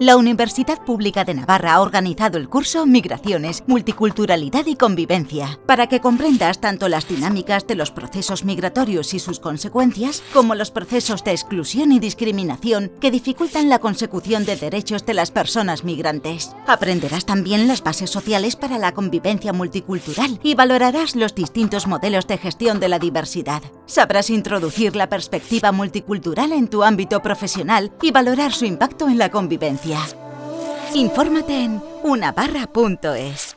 La Universidad Pública de Navarra ha organizado el curso Migraciones, Multiculturalidad y Convivencia, para que comprendas tanto las dinámicas de los procesos migratorios y sus consecuencias, como los procesos de exclusión y discriminación que dificultan la consecución de derechos de las personas migrantes. Aprenderás también las bases sociales para la convivencia multicultural y valorarás los distintos modelos de gestión de la diversidad. Sabrás introducir la perspectiva multicultural en tu ámbito profesional y valorar su impacto en la convivencia. Infórmate en unabarra.es.